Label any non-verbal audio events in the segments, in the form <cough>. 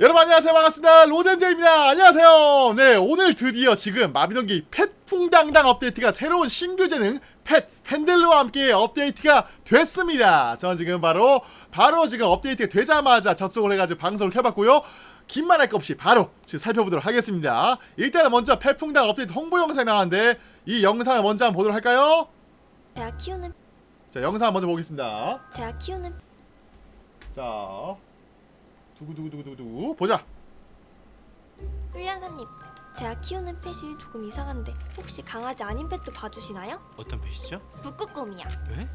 여러분 안녕하세요. 반갑습니다. 로젠제입니다. 안녕하세요. 네 오늘 드디어 지금 마비노기 펫풍당당 업데이트가 새로운 신규 재능 펫 핸들러와 함께 업데이트가 됐습니다. 저는 지금 바로 바로 지금 업데이트가 되자마자 접속을 해가지고 방송을 켜봤고요. 긴말 할 것 없이 바로 지금 살펴보도록 하겠습니다. 일단은 먼저 펫풍당 업데이트 홍보 영상이 나왔는데 이 영상을 먼저 한번 보도록 할까요? 제가 키우는 자 영상 먼저 보겠습니다. 제가 키우는 자 두구두구두구두구 보자 훈련사님 제가 키우는 펫이 조금 이상한데 혹시 강아지 아닌 펫도 봐주시나요? 어떤 펫이죠? 북극곰이요 네?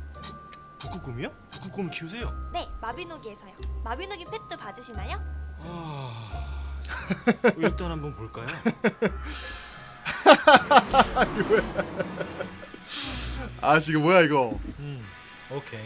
북극곰이요? 북극곰 키우세요? 네 마비노기에서요 마비노기 펫도 봐주시나요? 아... <laughs> 일단 한번 볼까요? <laughs> 아 지금 뭐야 이거 음, 오케이.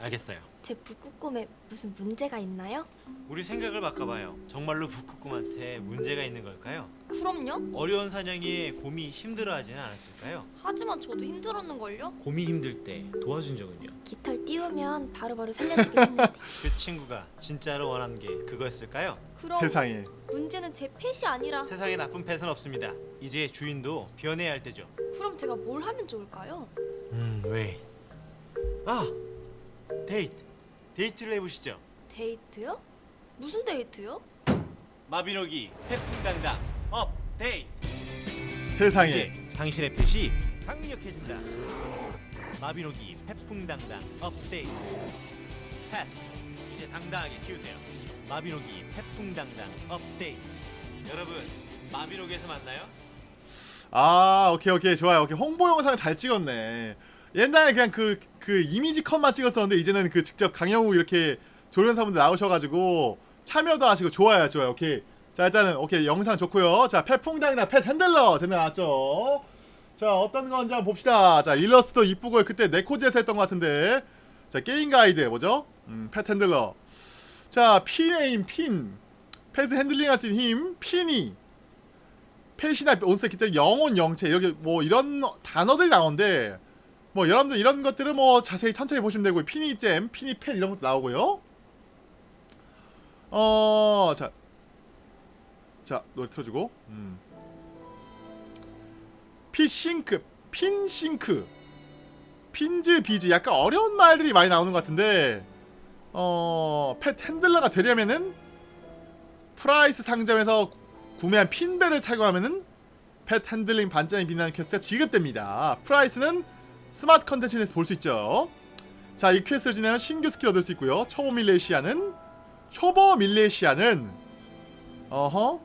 알겠어요. 제 북극곰에 무슨 문제가 있나요? 우리 생각을 바꿔봐요. 정말로 북극곰한테 문제가 있는 걸까요? 그럼요 어려운 사냥에 곰이 힘들어하지는 않았을까요? 하지만 저도 힘들었는걸요? 곰이 힘들 때 도와준 적은요? 깃털 띄우면 바로바로 살려주긴 했는데 <laughs> 그 친구가 진짜로 원하는 게 그거였을까요? 그럼 세상에 문제는 제 펫이 아니라 세상에 나쁜 펫은 없습니다. 이제 주인도 변해야 할 때죠. 그럼 제가 뭘 하면 좋을까요? 음, 왜? 아, 데이트. 데이트를 해보시죠. 데이트요? 무슨 데이트요? 마비노기 펫풍당당 업데이트. 세상에 이제 당신의 펫이 강력해진다. 마비노기 펫풍당당 업데이트. pet 이제 당당하게 키우세요. 마비노기 펫풍당당 업데이트. 여러분 마비노기에서 만나요? 아 오케이 오케이 좋아요 오케이 홍보 영상 잘 찍었네 옛날에 그냥 그, 그 이미지 컷만 찍었었는데 이제는 그 직접 강형욱 이렇게 조련사분들 나오셔가지고 참여도 하시고 좋아요 좋아요. 오케이. 자 일단은 오케이. 영상 좋고요. 자 펫풍당이나 pet handler 쟤네 나왔죠? 자 어떤 건지 한번 봅시다. 자 일러스트도 이쁘고 그때 네코제에서 했던 것 같은데. 자 게임 가이드 뭐죠? 음, 펫 핸들러. 자 피네임 핀. 펫을 핸들링 할 수 있는 힘 피니 펫이나 몬스터 기타 영혼 영체 이렇게 뭐 이런 단어들이 나오는데 뭐 여러분들 이런 것들은 뭐 자세히 천천히 보시면 되고 피니잼, 피니펫 이런 것도 나오고요. 어, 자, 자 노래 틀어주고, 음. 피싱크, 핀싱크, 핀즈 비즈 약간 어려운 말들이 많이 나오는 것 같은데, 어, 펫 핸들러가 되려면은 프라이스 상점에서 구매한 핀벨을 착용하면은 펫 핸들링 반짝이 빛나는 퀘스트가 지급됩니다. 프라이스는 스마트 컨텐츠에서 볼 수 있죠. 자, 이 퀘스트를 진행하면 신규 스킬 얻을 수 있고요. 초보 밀레시아는 초보 밀레시아는 어허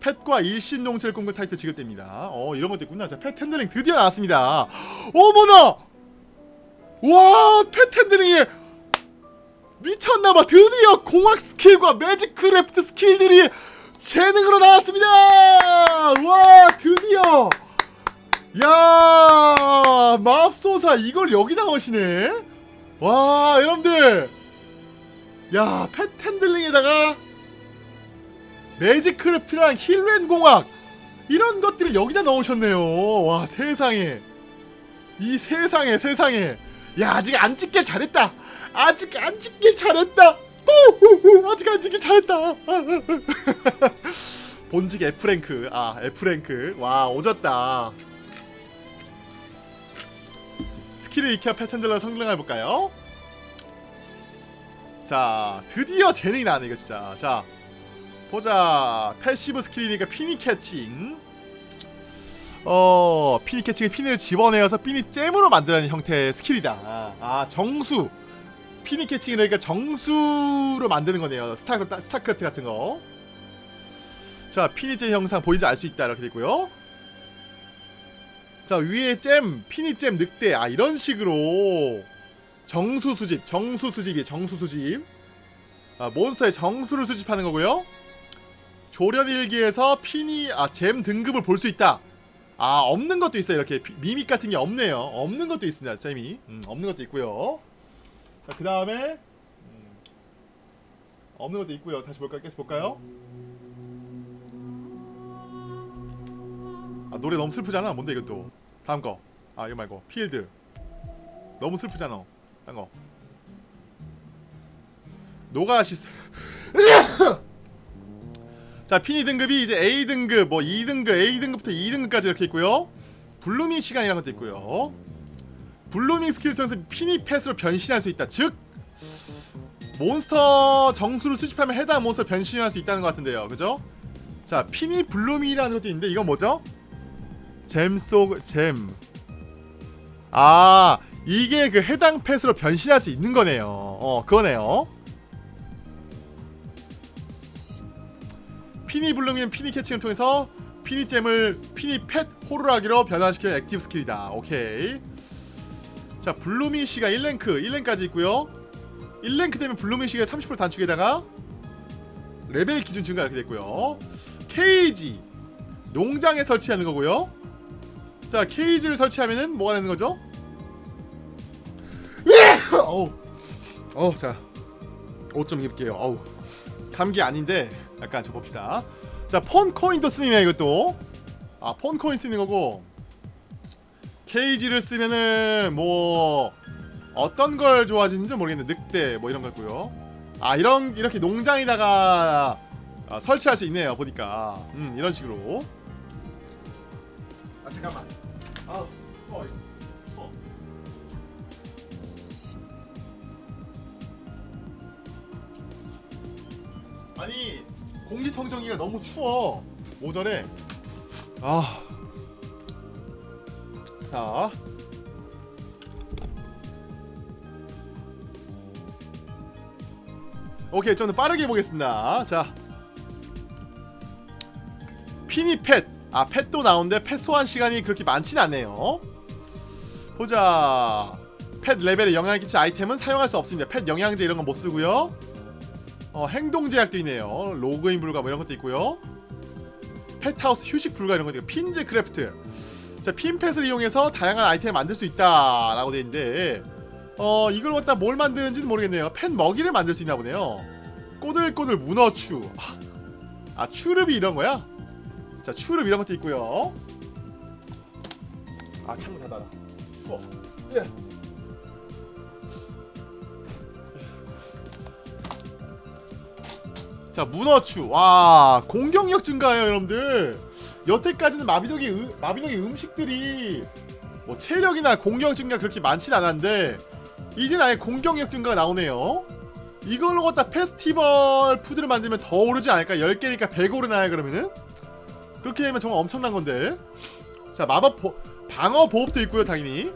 펫과 일심동체를 꿈꾼 타이틀 지급됩니다. 어, 이런 것도 있구나. 자, 펫 핸들링 드디어 나왔습니다. 어머나! 와, 펫 핸들링이 미쳤나봐. 드디어 공학 스킬과 매직크래프트 스킬들이 재능으로 나왔습니다. 와 드디어 야 맙소사 이걸 여기 나오시네. 와 여러분들 야 펫핸들링에다가 매직크래프트랑 힐렌 공학 이런 것들을 여기다 넣으셨네요. 와 세상에 이 세상에 세상에 야 아직 안 찍길 잘했다. 아직 안 찍길 잘했다. 오, 아직 안 찍길 잘했다. <laughs> 본직 F랭크 아 F랭크 와 오졌다 스킬을 익혀 패턴들로 성능을 해볼까요? 자 드디어 재능이 나네 이거 진짜. 자 보자. 패시브 스킬이니까 피니 캐칭. 어 피니 캐칭은 피니를 집어내어서 피니 잼으로 만드는 형태의 스킬이다. 아 정수. 피니 캐칭이 그러니까 정수로 만드는 거네요. 스타크래프트, 스타크래프트 같은 거. 자 피니 잼 형상 보이지 알 수 있다 이렇게 되고요 자 위에 잼 피니잼 늑대. 아 이런 식으로. 정수 수집 정수 수집이에요 정수 수집. 아 몬스터의 정수를 수집하는 거고요. 조련 일기에서 피니 아 잼 등급을 볼 수 있다. 아 없는 것도 있어요. 이렇게 피- 미믹 같은 게 없네요. 없는 것도 있습니다 잼이. 음, 없는 것도 있고요. 자 그 다음에 음, 없는 것도 있고요. 다시 볼까요? 계속 볼까요 아 노래 너무 슬프잖아. 뭔데 이것도 다음 거아 이거 말고. 필드. 너무 슬프잖아. 딴거. 노가시스 <laughs> 자 피니 등급이 이제 A 등급 뭐 2등급 A 등급부터 2등급까지 이렇게 있고요. 블루밍 시간이라는 것도 있고요. 블루밍 스킬을 통해서 피니 펫으로 변신할 수 있다. 즉 몬스터 정수를 수집하면 해당 몬스터 변신할 수 있다는 것 같은데요. 그죠? 자 피니 블루밍이라는 것도 있는데 이건 뭐죠? 잼 속 잼 아 이게 그 해당 펫으로 변신할 수 있는 거네요. 어 그거네요. 피니 블루밍은 피니 캐칭을 통해서 피니잼을 피니 펫 호루라기로 변환시키는 액티브 스킬이다. 오케이. 자 블루밍 시간 1랭크 1랭크까지 있고요. 1랭크 되면 블루밍 시간 30% 단축에다가 레벨 기준 증가 이렇게 됐고요. 케이지 농장에 설치하는 거고요 자 케이지를 설치하면은 뭐가 되는 거죠? <coughs> 어우. 어우 자옷 좀 입을게요. 어우. 감기 아닌데 약간 저 봅시다. 자 폰코인도 쓰이네 이것도. 아 폰코인 쓰는 거고. 케이지를 쓰면은 뭐 어떤 걸 좋아하시는지 모르겠는데 늑대 뭐 이런 거고요. 아 이런 이렇게 농장에다가 아, 설치할 수 있네요 보니까. 음 이런 식으로. 아 잠깐만. 아 아니 공기청정기가 너무 추워 오전에 아. 자. 오케이 좀더 빠르게 보겠습니다 자 피니 펫. 아 펫도 나오는데 펫 소환 시간이 그렇게 많진 않네요 보자 펫 레벨에 영향을 끼칠 아이템은 사용할 수 없습니다 펫 영양제 이런 건 못 쓰고요 어, 행동 제약도 있네요. 로그인 불가 뭐 이런 것도 있고요. 펫하우스 휴식 불가 이런 것도 있고 핀즈크래프트. 자, 핀펫을 이용해서 다양한 아이템을 만들 수 있다 라고 돼 있는데 어, 이걸 갖다 뭘 만드는지는 모르겠네요. 펫 먹이를 만들 수 있나 보네요. 꼬들꼬들 문어추. 아, 추릅이 이런 거야? 자, 추릅 이런 것도 있고요. 아, 창문 닫아라. 추워. 예. 자 문어추. 와 공격력 증가해요 여러분들. 여태까지는 마비노기 음, 마비노기 음식들이 뭐 체력이나 공격 증가 그렇게 많진 않았는데 이젠 아예 공격력 증가가 나오네요. 이걸로 갖다 페스티벌 푸드를 만들면 더 오르지 않을까? 10개니까 100 오르나요 그러면은? 그렇게 되면 정말 엄청난 건데. 자 마법 보, 방어 보호도 있고요 당연히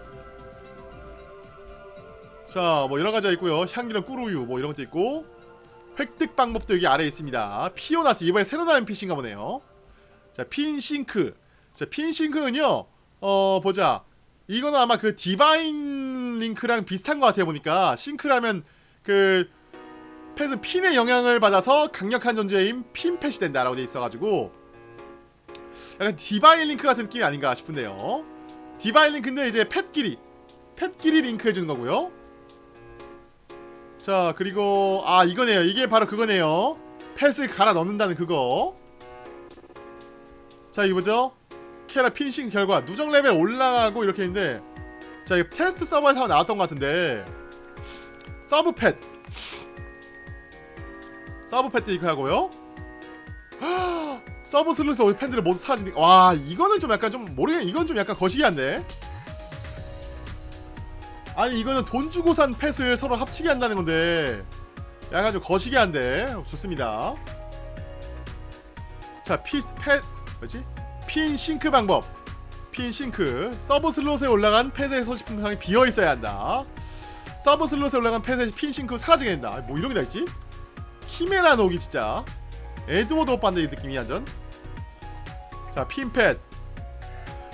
자 뭐 여러가지가 있고요 향기랑 꿀우유 뭐 이런 것도 있고 획득 방법도 여기 아래에 있습니다. 피오나트 이번에 새로 나온 PC인가 보네요. 자, 핀싱크. 자, 핀싱크는요. 어, 보자. 이거는 아마 그 디바인 링크랑 비슷한 것 같아요 보니까 싱크라면 그 펫은 핀의 영향을 받아서 강력한 존재인 핀펫이 된다라고 돼 있어가지고 약간 디바인 링크 같은 느낌이 아닌가 싶은데요 디바인 링크인데 이제 펫끼리 펫끼리 링크 해주는 거고요. 자 그리고 아 이거네요. 이게 바로 그거네요. 펫을 갈아 넣는다는 그거. 자 이거 뭐죠? 캐라 핀싱 결과 누적 레벨 올라가고 이렇게 있는데 자 이거 테스트 서버에서 나왔던 것 같은데. 서브 펫. 서브 펫도 이거 하고요 서브 슬롯에서 올린 펫들을 모두 사라지니까 와 이거는 좀 약간 좀 모르겠네 이건 좀 약간 거시기한데. 아니 이거는 돈 주고 산 펫을 서로 합치게 한다는 건데 약간 좀 거시기한데. 좋습니다. 자 피, 펫 뭐지? 핀 싱크 방법. 핀 싱크. 서브 슬롯에 올라간 펫의 소지품 창이 비어 있어야 한다. 서브 슬롯에 올라간 펫의 핀 싱크 사라지게 된다. 뭐 이런 게 다 있지? 키메라 놀이 진짜. 에드워드 오빠인데 이 느낌이 완전 자 핀펫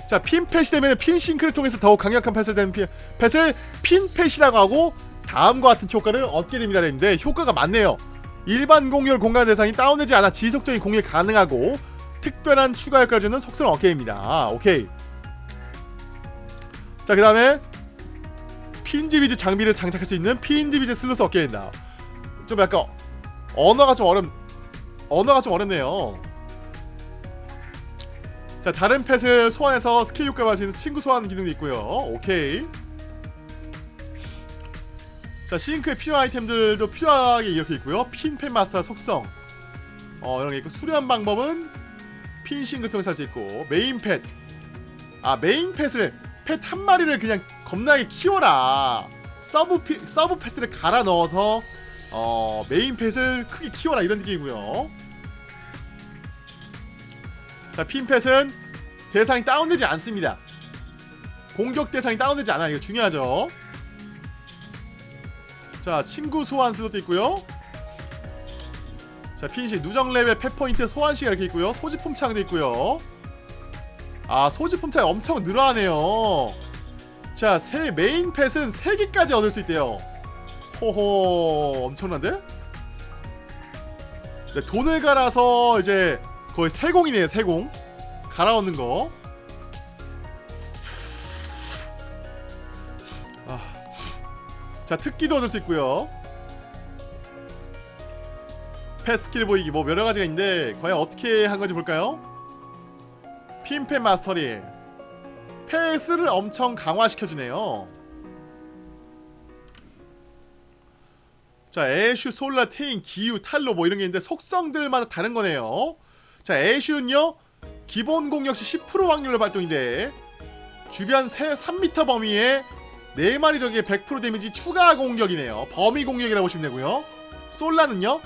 자 핀펫이 되면 핀싱크를 통해서 더욱 강력한 펫을 되는 피, 펫을 핀펫이라고 하고 다음과 같은 효과를 얻게 됩니다. 했는데 효과가 많네요. 일반 공유를 공간 대상이 다운되지 않아 지속적인 공유 가능하고 특별한 추가 효과를 주는 속성을 얻게 됩니다. 오케이. 자 그 다음에 핀지비즈 장비를 장착할 수 있는 핀지비즈 얻게 된다. 좀 약간 언어가 좀 어렵 언어가 좀 어렵네요 자 다른 펫을 소환해서 스킬 효과를 할수 있는 친구 소환 기능도 있고요. 오케이. 자 싱크에 필요한 아이템들도 필요하게 이렇게 있고요. 핀펫 마스터 속성. 어 이런 게 있고 수련 방법은 핀 싱크를 통해서 할 수 있고 메인 펫. 아 메인 펫을 펫 한 마리를 그냥 겁나게 키워라. 서브 피, 서브 펫들을 갈아 넣어서 어 메인 펫을 크게 키워라. 이런 느낌이고요 자 핀펫은 대상이 다운되지 않습니다. 공격 대상이 다운되지 않아 이거 중요하죠. 자 친구 소환 슬롯도 있고요. 자 핀시 누적 레벨 펫포인트 소환시가 이렇게 있고요. 소지품 창도 있고요. 아 소지품 창이 엄청 늘어나네요. 자 새 메인 펫은 3개까지 얻을 수 있대요. 호호 엄청난데? 네, 돈을 갈아서 이제 거의 세공이네요 세공. 갈아 얻는 거. 아. 자 특기도 얻을 수 있고요. 패 스킬 보이기. 뭐 여러가지가 있는데 과연 어떻게 한 건지 볼까요? 핀펜 마스터링 패스를 엄청 강화시켜주네요. 자 애슈, 솔라, 테인, 기유, 탈로 뭐 이런 게 있는데 속성들마다 다른 거네요 자 애슈는요? 기본 공격 시10% 확률로 발동인데 주변 세, 3m 범위에 4마리 적의 100% 데미지 추가 공격이네요. 범위 공격이라고 보시면 되고요. 솔라는요?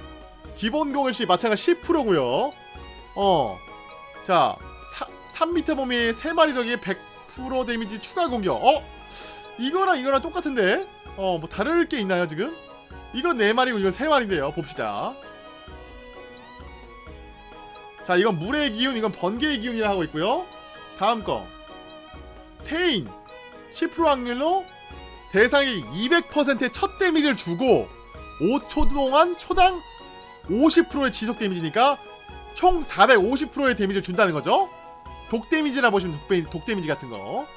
기본 공격 시 마찬가지 10%고요. 어자 3m 범위에 3마리 적의 100% 데미지 추가 공격. 어? 이거랑 이거랑 똑같은데? 어 뭐 다를 게 있나요 지금? 이건 4마리고 이건 3마리인데요. 봅시다 자 이건 물의 기운 이건 번개의 기운이라 하고 있고요. 다음 거. 테인. 10% 확률로 대상이 200%의 첫 데미지를 주고 5초 동안 초당 50%의 지속 데미지니까 총 450%의 데미지를 준다는 거죠. 독 데미지라 보시면 독, 독 데미지 같은 거.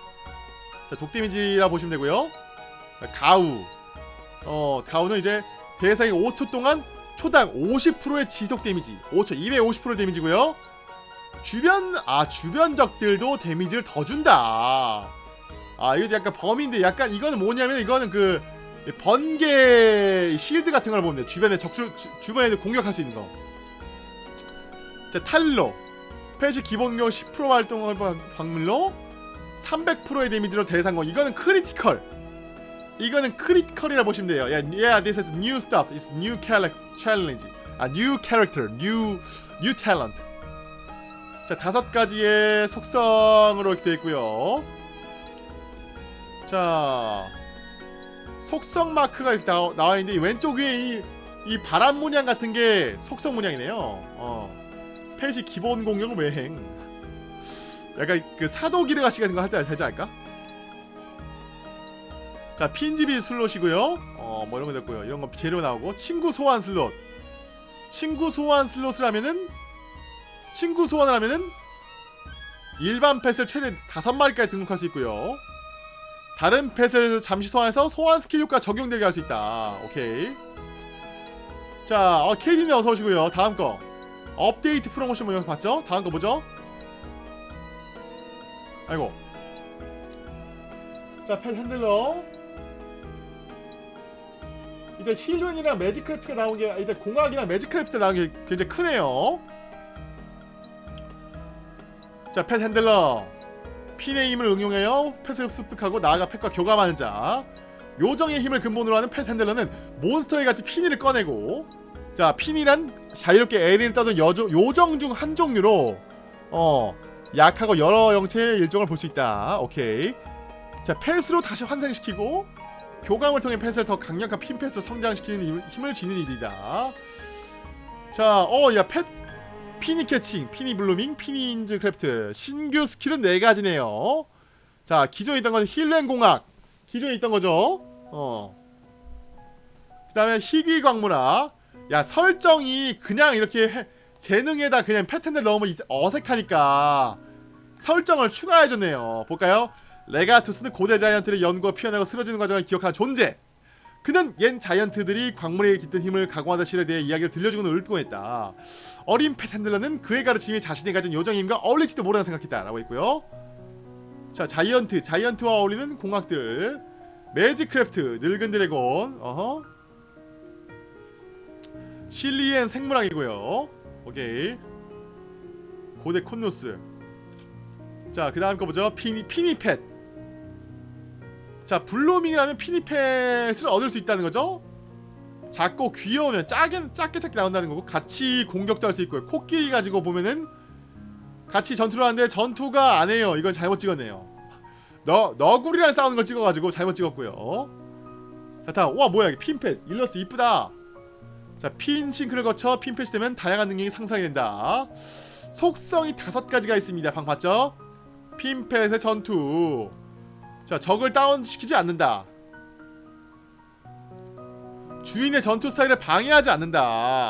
자, 독 데미지라 보시면 되고요. 가우. 어 가우는 이제 대상이 5초 동안 초당 50%의 지속 데미지. 5초 250% 데미지고요. 주변 아 주변 적들도 데미지를 더 준다. 아 이거 약간 범인데 약간 이거는 뭐냐면 이거는 그 번개 실드 같은 걸 보면 주변에 주, 주변에 공격할 수 있는 거. 자, 탈로. 펫이 기본 공격 10% 활동을 방- 방물로 300%의 데미지로 대상공 이거는 critical 이거는 critical이라 보시면 돼요. Yeah, yeah this is new stuff. It's new chal- challenge. 아 new character new new talent. 자 다섯 가지의 속성으로 이렇게 되어 있고요. 자 속성 마크가 이렇게 나와, 나와 있는데 이 왼쪽 위에 이, 이 바람 문양 같은 게 속성 문양이네요. 어. 펫이 기본 공격 외행? 약간 그 사도 기르 가시 같은 거 할 때 되지 않을까? 자 핀지비 슬롯이고요. 어 뭐 이런 거 됐고요. 이런 거 재료 나오고 친구 소환 슬롯. 친구 소환 슬롯을 하면은 친구 소환을 하면은 일반 펫을 최대 5마리까지 등록할 수 있고요. 다른 펫을 잠시 소환해서 소환 스킬 효과 적용되게 할 수 있다. 오케이. 자 어, 케이디님 어서 오시고요. 다음 거. 업데이트 프로모션 뭐 이런 거 봤죠? 다음 거 뭐죠? 아이고. 자 펫 handler 이제 힐웬이랑 매직크래프트가 나온 게 이제 공학이랑 매직크래프트 나온 게 굉장히 크네요. 자 펫 handler. 핀의 힘을 응용하여 펫을 습득하고 나아가 펫과 교감하는 자. 요정의 힘을 근본으로 하는 펫 핸들러는 몬스터에 같이 피니를 꺼내고 자 피니란 자유롭게 에리를 떠든 여조, 요정 중 한 종류로 어 약하고 여러 형체의 일종을 볼 수 있다. 오케이. 자 펫으로 다시 환생시키고 교감을 통해 펫을 더 강력한 핀펫으로 성장시키는 힘- 힘을 지닌 일이다 자 어 야 펫 피니 캐칭, 피니 블루밍, 피니 인즈 크래프트 신규 스킬은 네 가지네요. 자 기존에 있던 건 힐렌 공학 기존에 있던 거죠. 어. 그다음에 희귀 광물아. 야 설정이 그냥 이렇게 해, 재능에다 그냥 패턴을 넣으면 이- 어색하니까 설정을 추가해줬네요. 볼까요? 레가투스는 고대 자이언트를 연구와 피어나고 쓰러지는 과정을 기억하는 존재. 그는 옛 자이언트들이 광물에 깃든 힘을 각오하던 실에 대해 이야기를 들려주고는 읊고했다. 어린 펫핸들러는 그의 가르침이 자신이 가진 요정의 힘과 어울릴지도 모르나 생각했다 라고 했고요. 자 자이언트 자이언트와 어울리는 공학들. 매직크래프트 늙은 드래곤 어허. 실리엔 생물학이고요. 오케이. 고대 콘노스. 자 그 다음 거 보죠. 피니, 피니펫 자 블로밍이라면 피니펫을 얻을 수 있다는 거죠? 작고 귀여우면 작게 작게 작게 나온다는 거고 같이 공격도 할 수 있고요. 코끼리 가지고 보면은 같이 전투를 하는데 전투가 안 해요. 이건 잘못 찍었네요. 너 너구리랑 싸우는 걸 찍어가지고 잘못 찍었고요. 자 다음. 와 뭐야 이게 핀펫. 일러스트 이쁘다. 자 핀 싱크를 거쳐 핀펫이 되면 다양한 능력이 상승하게 된다. 속성이 다섯 가지가 있습니다. 방 봤죠? 핀펫의 전투 자 적을 다운시키지 않는다. 주인의 전투 스타일을 방해하지 않는다.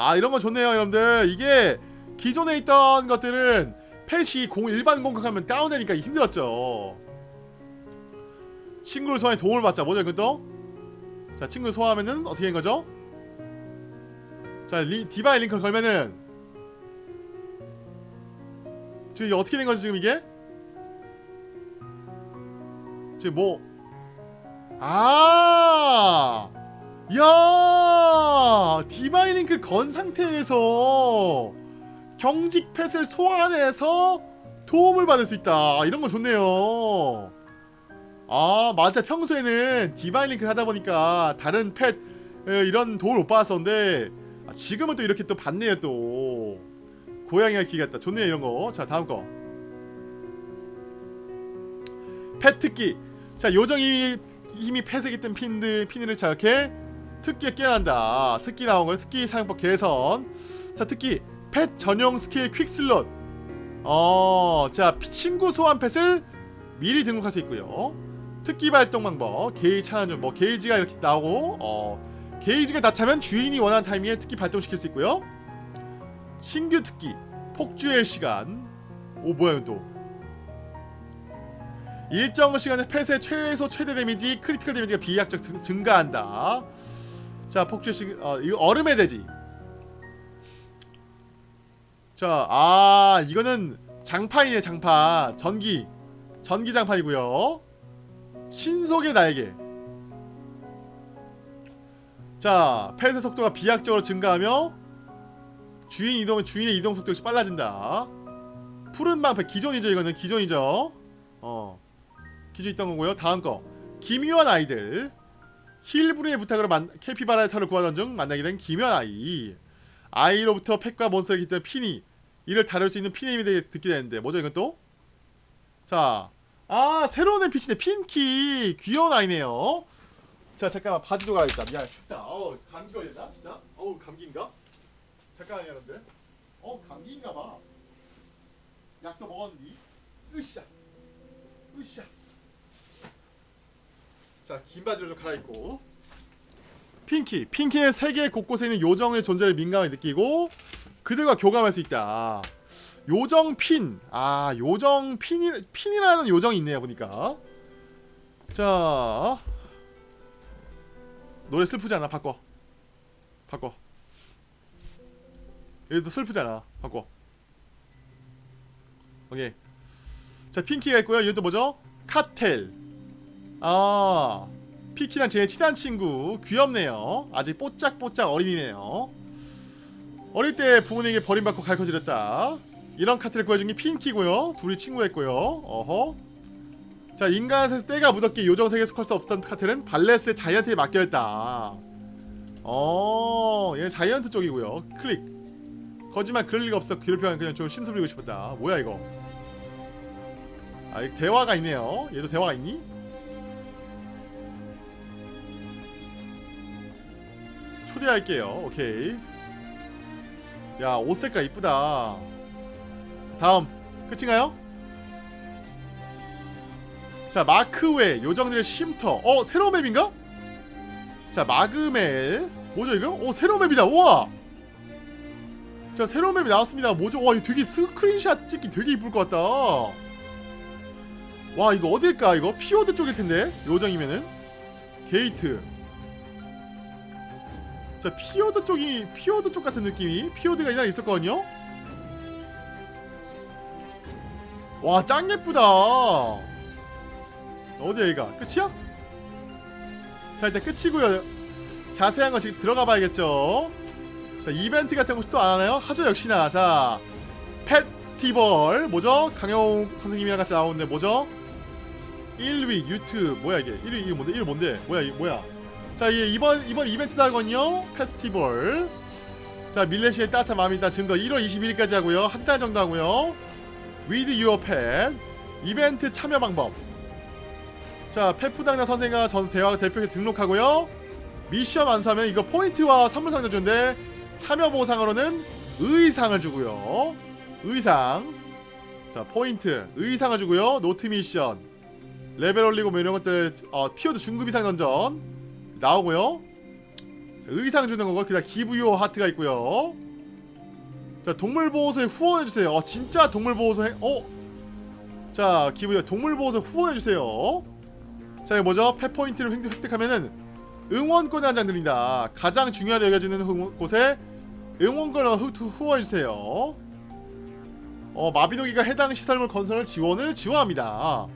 아 이런거 좋네요 여러분들. 이게 기존에 있던 것들은 펫이 공, 일반 공격하면 다운되니까 힘들었죠. 친구를 소환해 도움을 받자. 뭐죠 이것도? 자 친구를 소환하면은 어떻게 된 거죠? 자 리, 디바인 링크를 걸면은 지금 어떻게 된 거지 지금 이게 지금 뭐 아! 야! 디바인 링크를 건 상태에서 경직 펫을 소환해서 도움을 받을 수 있다. 아, 이런 거 좋네요. 아, 맞아. 평소에는 디바인 링크를 하다 보니까 다른 펫 에, 이런 도움을 못 받았었는데 아, 지금은 또 이렇게 또 받네요, 또. 고양이가 기 같다. 좋네요, 이런 거. 자, 다음 거. 펫 특기. 자, 요정이 힘이 폐색이 뜬 핀들 피니를 자극해 특기에 깨어난다. 특기 나온 거예요. 특기 사용법 개선. 자, 특기 펫 전용 스킬 퀵슬롯. 어, 자, 피- 친구 소환 펫을 미리 등록할 수 있고요. 특기 발동 방법, 게이지 차는 중, 뭐 게이지가 이렇게 나오고, 어, 게이지가 다 차면 주인이 원하는 타이밍에 특기 발동시킬 수 있고요. 신규 특기, 폭주의 시간. 오, 뭐야 또? 일정 시간에 펫의 최소 최대 데미지, critical 데미지가 비약적 증- 증가한다. 자, 시간, 어, 이거 얼음의 대지. 자, 아, 이거는 장판이네, 장판. 전기. 전기 장판이고요. 신속의 날개. 자, 펫의 속도가 비약적으로 증가하며 주인 이동 주인의 이동 속도가 빨라진다. 푸른 방패 기존이죠, 이거는 기존이죠. 어. 기존 있던 거고요. 다음 거. 기묘한 아이들. 힐브리의 부탁으로 만, 캐피바라의 털을 구하던 중 만나게 된 기묘한 아이. 아이로부터 펫과 몬스터를 깃든 피니. 이를 다룰 수 있는 대해 듣게 되는데 뭐죠 이건 또? 자, 아 새로운 NPC네 핀키 귀여운 아이네요. 자 잠깐만 바지도 갈아입자. 미안 춥다. 어 감기 걸렸나 진짜? 어우 감기인가? 잠깐만요 여러분들. 어 감기인가봐. 약도 먹었니? 으쌰, 으쌰. 자 긴 바지로 좀 갈아입고. 핑키, 핑키는 세계 곳곳에 있는 요정의 존재를 민감하게 느끼고 그들과 교감할 수 있다. 요정 핀. 아, 요정 핀이 핀이라는 요정이 있네요, 보니까. 자. 노래 슬프지 않아? 바꿔. 바꿔. 얘도 슬프잖아. 바꿔. 오케이. 자, 핑키가 있고요. 얘도 뭐죠? 카텔. 아. 피키랑 제일 친한 친구. 귀엽네요. 아직 뽀짝뽀짝 어린이네요. 어릴 때 부모님에게 버림받고 갈거지렸다 이런 카트를 구해준 게 핑키고요 둘이 친구였고요 어허 자 인간에서 때가 묻었기에 요정세계에 속할 수 없었던 카트는 발레스의 자이언트에 맡겨졌다 어얘 자이언트 쪽이고요 클릭 거짓말 그럴 리가 없어 괴롭혀는 그냥 좀 심술 부리고 싶었다 뭐야 이거 아 대화가 있네요 얘도 대화가 있니? 초대할게요 오케이 야, 옷 색깔 이쁘다. 다음. 끝인가요? 자, 마그멜. 요정들의 쉼터. 어, 새로운 맵인가? 자, 마그멜. 뭐죠, 이거? 오, 새로운 맵이다. 우와! 자, 새로운 맵이 나왔습니다. 뭐죠? 와, 이거 되게 스크린샷 찍기 되게 이쁠 것 같다. 와, 이거 어딜까, 이거? 피오드 쪽일 텐데. 요정이면은. 게이트. 자 피오드 쪽이 피오드 쪽 같은 느낌이 피오드가 이날 있었거든요. 와 짱 예쁘다. 어디야 얘가 끝이야? 자 일단 끝이고요 자세한 거 지금 들어가 봐야겠죠 자 이벤트 같은 거또안 하나요? 하죠 역시나 자 페스티벌 뭐죠? 강영욱 선생님이랑 같이 나오는데 뭐죠? 1위 유튜브 뭐야 이게 1위 이게 뭔데 1위 뭔데 뭐야 이게 뭐야 자 이게 이번 이번 이벤트다거든요. 페스티벌. 자 밀레시의 따뜻한 마음이 있다 증거 1월 22일까지 하고요. 한 달 정도 하고요. With your pet. 이벤트 참여 방법. 자 페프당나 선생과 전 대화 대표에 등록하고요. 미션 완수하면 이거 포인트와 선물 상자 주는데 참여 보상으로는 의상을 주고요. 의상. 자 포인트. 의상을 주고요. 노트 미션. 레벨 올리고 뭐 이런 것들 어, 피어드 중급 이상 던전 나오고요. 자, 의상 주는 거고 그다음 기부요 하트가 있고요. 자 동물보호소에 후원해주세요. 어 진짜 동물보호소 해, 어? 자 기부요 동물보호소 후원해주세요. 자 이거 뭐죠? 펫포인트를 획득- 획득하면은 응원권을 한 장 드린다. 가장 중요하다 여겨지는 후- 곳에 응원권을 후원해주세요. 어 마비노기가 해당 시설물 건설을 지원을 지원합니다.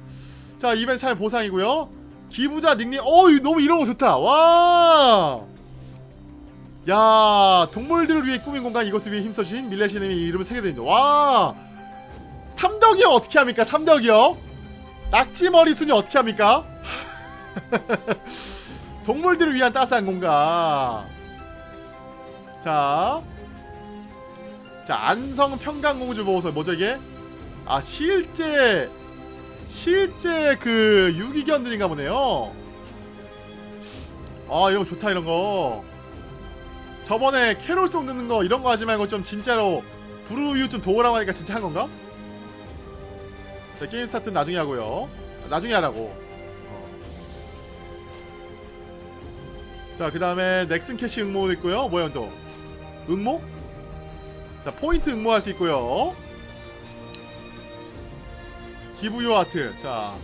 자 이벤트 참여 보상이고요 기부자 닉네임 어 너무 이런 거 좋다 와 야, 동물들을 위해 꾸민 공간 이것을 위해 힘써주신 밀레시님의 이름을 새게 됩니다. 와, 삼덕이요 어떻게 합니까? 삼덕이요? 낙지머리 순이 어떻게 합니까? <laughs> 동물들을 위한 따스한 공간. 자, 자 안성 평강공주 보호소 뭐죠 이게? 아 실제 실제 그 유기견들인가 보네요. 아 이런 거 좋다 이런 거. 저번에 캐롤송 듣는 거 이런 거 하지 말고 좀 진짜로 불우이웃 좀 도우라고 하니까 진짜 한 건가? 자 game start 나중에 하고요 나중에 하라고 어. 자그 다음에 넥슨 캐시 응모도 있고요 뭐야 또 응모? 자 포인트 응모할 수 있고요 기부요 하트 자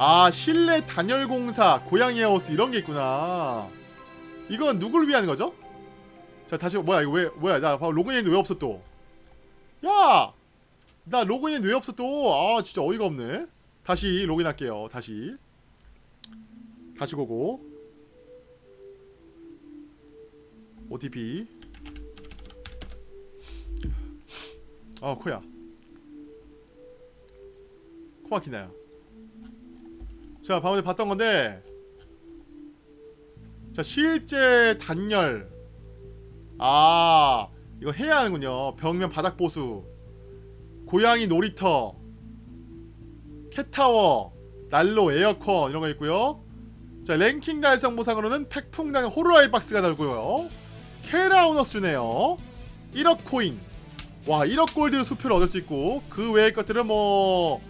아 실내 단열공사 고양이 하우스 이런 게 있구나 이건 누굴 위한 거죠? 자 다시 뭐야 이거 왜 뭐야 나 로그인했는데 왜 없어 또? 야! 나 로그인했는데 왜 없어 또? 아 진짜 어이가 없네. 다시 로그인할게요. 다시 다시 고고 OTP 어 코야 코 막히나요? 자 방금 전에 봤던 건데 자 실제 단열. 아 이거 해야 하는군요. 벽면 바닥 보수. 고양이 놀이터. 캣타워. 난로 에어컨 이런 거 있고요. 자 랭킹 달성 보상으로는 팩풍당 호루라이 박스가 달고요. 캐라우너스 주네요. 1억 코인. 와 1억 골드 수표를 얻을 수 있고 그 외의 것들은 뭐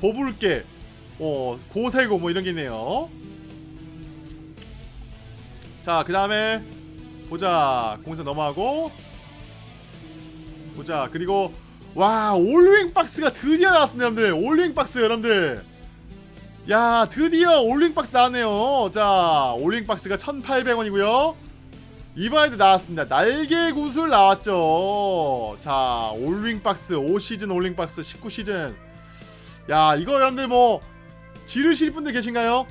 보불개 어 고세고 뭐 이런 게 있네요 자, 그 다음에 보자. 공사 넘어가고 보자. 그리고 와, 올링 박스가 드디어 나왔습니다, 여러분들. 올링 박스 여러분들. 야, 드디어 올링 박스 나왔네요. 자, 올링 박스가 1,800원이고요. 이번에도 나왔습니다. 날개 구슬 나왔죠. 자, 올링 박스 5시즌 올링 박스 19시즌. 야, 이거 여러분들 뭐 지르실 분들 계신가요?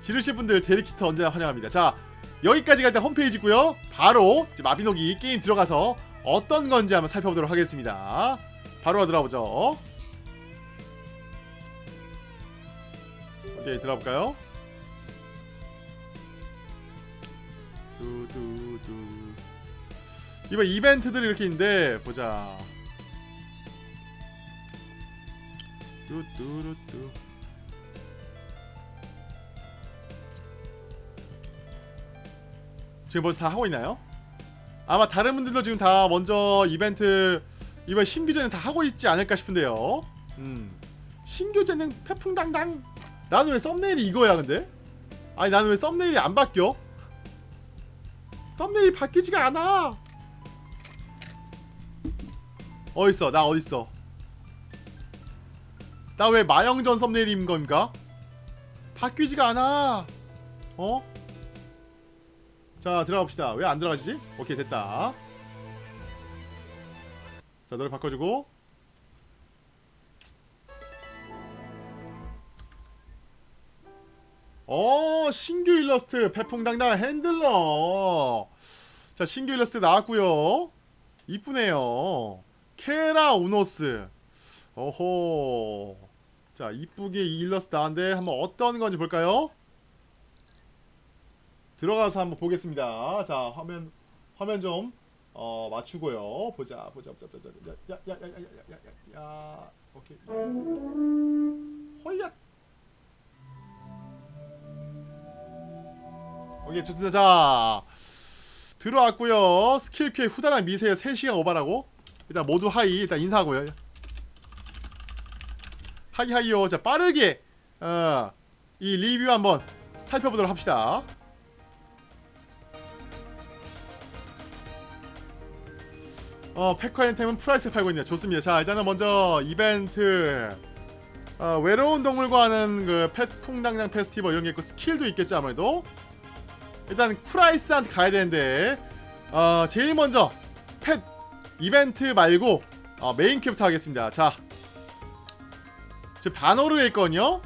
지르실 분들 데리키트 언제나 환영합니다. 자, 여기까지가 일단 홈페이지고요 바로 마비노기 게임 들어가서 어떤 건지 한번 살펴보도록 하겠습니다 바로 들어가보죠 오케이 들어가볼까요? 두두두 이번 이벤트들이 이렇게 있는데 보자 뚜뚜루뚜 지금 벌써 다 하고 있나요? 아마 다른 분들도 지금 다 먼저 이벤트 이번 신규제는 다 하고 있지 않을까 싶은데요. 음. 신규제는 태풍당당. 나는 왜 썸네일이 이거야 근데? 아니 나는 왜 썸네일이 안 바뀌어? 썸네일이 바뀌지가 않아. 어딨어? 나 어딨어? 나 왜 마영전 썸네일인 건가? 바뀌지가 않아. 어? 자 들어가 봅시다 왜 안 들어가지지? 오케이 됐다 자 노래 바꿔주고 어 신규 일러스트 펫풍당당 핸들러 자 신규 일러스트 나왔고요 이쁘네요 케라 우노스 어호 자 이쁘게 이 일러스트 나왔는데 한번 어떤 건지 볼까요? 들어가서 한번 보겠습니다. 자 화면 화면 좀 어, 맞추고요. 보자 보자 보자 보자 야야야야야야야 오케이. 허이야. 오케이 좋습니다. 자 들어왔고요. 스킬 큐에 후다닥 미세요 3시간 오바라고. 일단 모두 하이. 일단 인사하고요 하이 하이요 자 빠르게 어, 이 리뷰 한번 살펴보도록 합시다. 어 패커앤템은 프라이스 팔고 있네요. 좋습니다. 자 일단은 먼저 이벤트. 어, 외로운 동물과 하는 그 펫풍당당 페스티벌 이런 게 있고 스킬도 있겠죠 아무래도. 일단 프라이스한테 가야 되는데 어, 제일 먼저 펫 이벤트 말고 어, 메인 퀘부터 하겠습니다. 자 지금 반호르에 있거든요?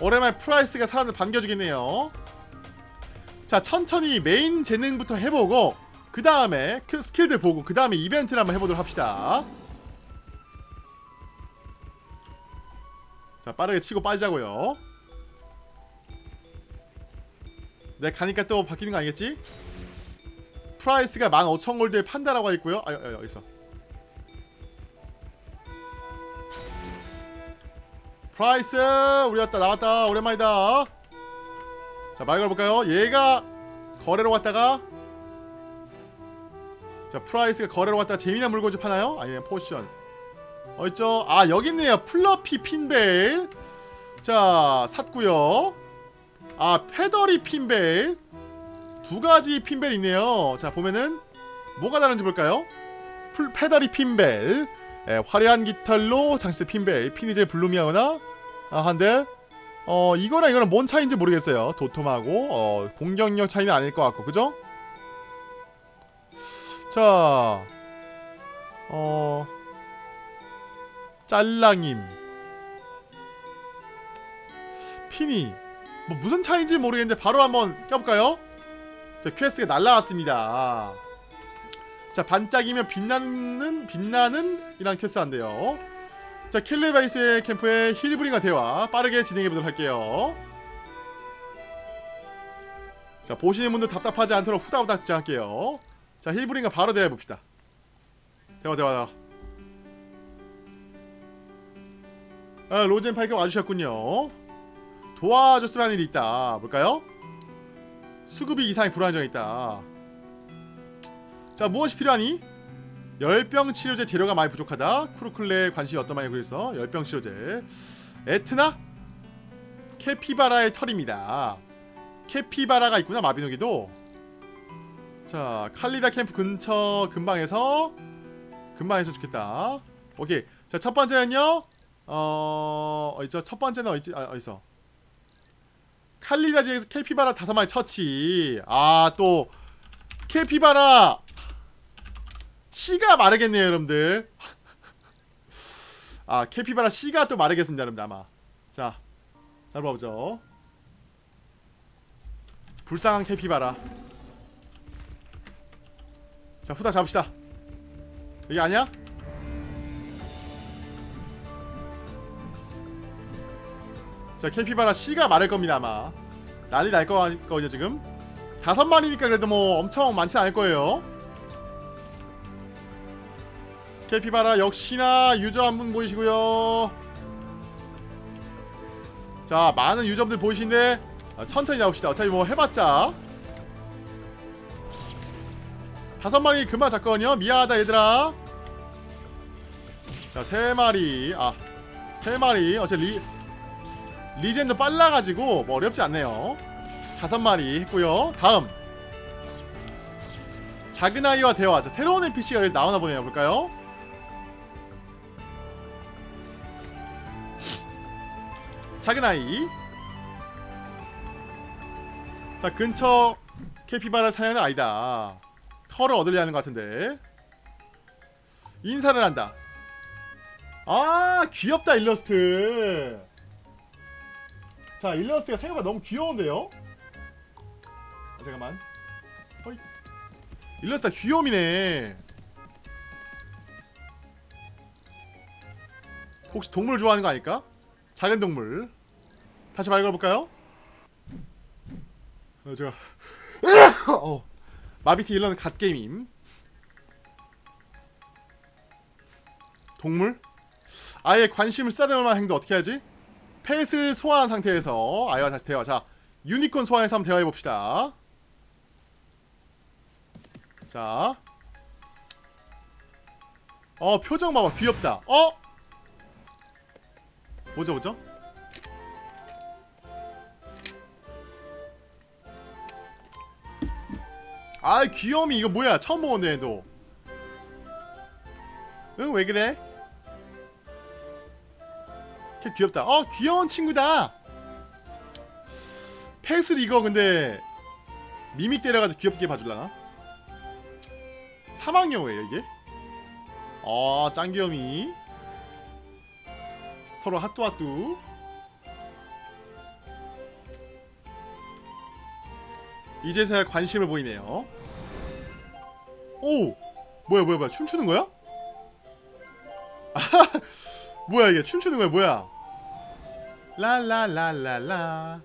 오랜만에 프라이스가 사람들 반겨주겠네요. 자 천천히 메인 재능부터 해보고 그 다음에 그 스킬들 보고 그 다음에 이벤트를 한번 해보도록 합시다. 자 빠르게 치고 빠지자고요. 내 가니까 또 바뀌는 거 아니겠지? 프라이스가 15,000골드에 판다라고 하있고요. 아, 여, 여기서 프라이스! 우리 왔다 나왔다. 오랜만이다. 자 말 걸어볼까요? 얘가 거래로 왔다가 자 프라이스가 거래로 왔다가 재미난 물건 좀 파나요? 아니면 포션. 어딨죠? 아 여기 있네요. 플러피 핀벨. 자 샀고요. 아 페더리 핀벨. 두 가지 핀벨 있네요. 자 보면은 뭐가 다른지 볼까요? 풀 페더리 핀벨 예, 화려한 깃털로 장식된 핀벨 피니젤 블루미하거나 아 한데 어 이거랑 이거랑 뭔 차이인지 모르겠어요 도톰하고 어 공격력 차이는 아닐 것 같고 그죠? 자 어... 짤랑임 피니 뭐 무슨 차이인지 모르겠는데 바로 한번 껴볼까요? 자 퀘스트가 날라왔습니다 자 반짝이면 빛나는 빛나는 이란 퀘스트 한대요. 자 켈라 베이스 캠프의 힐브링과 대화. 빠르게 진행해보도록 할게요. 자 보시는 분들 답답하지 않도록 후다후다 진행할게요. 자 힐브링과 바로 대화해봅시다. 대화 대화 대화. 아, 로젠 파이크 와주셨군요. 도와줬으면 하는 일이 있다. 볼까요? 수급이 이상이 불안정이 있다 자 무엇이 필요하니? 열병 치료제 재료가 많이 부족하다 쿠르클레 관심이 어떤 많이 그래서 열병 치료제 에트나? 캐피바라의 털입니다 캐피바라가 있구나 마비노기도 자 칼리다 캠프 근처 근방에서 근방에서 좋겠다 오케이 자 첫번째는요 어... 어딨죠? 첫번째는 어딨지? 아 어딨어 칼리다 지역에서 캐피바라 다섯 마리 처치 아 또 캐피바라 씨가 마르겠네요 여러분들. 아 캐피바라 씨가 또 마르겠습니다 여러분들 아마. 자 잘 봐보죠. 불쌍한 캐피바라. 자 후다 잡읍시다. 여기 아니야? 자 캐피바라 씨가 마를 겁니다 아마. 난리 날 거거든요 지금. 다섯 마리니까 그래도 뭐 엄청 많진 않을 거예요 캐피바라 역시나 유저 한 분 보이시고요. 자 많은 유저분들 보이시는데 아, 천천히 나옵시다. 어차피 뭐 해봤자. 다섯 마리 금방 잡거든요. 미안하다 얘들아. 자 세 마리. 아 세 마리. 어차피 리 리젠도 빨라가지고 뭐 어렵지 않네요. 다섯 마리 했고요. 다음. 작은 아이와 대화. 자, 새로운 NPC가 나오나 보네요. 볼까요? 작은 아이. 자 근처 캐피바라 사냥은 아니다. 털을 얻으려 하는 것 같은데. 인사를 한다. 아 귀엽다 일러스트. 자 일러스트가 생각보다 너무 귀여운데요? 아, 잠깐만. 어이. 일러스트가 귀염이네. 혹시 동물 좋아하는 거 아닐까? 작은 동물 다시 말 걸어볼까요? 어, 제가 <coughs> 어, 마비티 일러는 갓게임임 동물? 아예 관심을 쓰다듬을 만한 행동 어떻게 하지? 펫을 소화한 상태에서 아이와 다시 대화 자 유니콘 소환해서 한번 대화해봅시다 자 어, 표정 봐봐. 귀엽다. 어? 보죠, 보죠. 아, 귀여움이 이거 뭐야? 처음 보는데 얘도. 응, 왜 그래? 걔 귀엽다. 어, 귀여운 친구다. 펫을 이거 근데 미믹 때려가지고 귀엽게 봐줄라나? 사망여우예요 이게? 아 짱귀염이 서로 핫뚜핫뚜 이제서야 관심을 보이네요 오 뭐야 뭐야 뭐야 춤추는 거야? <laughs> 아 뭐야 이게 춤추는 거야 뭐야 라라라라라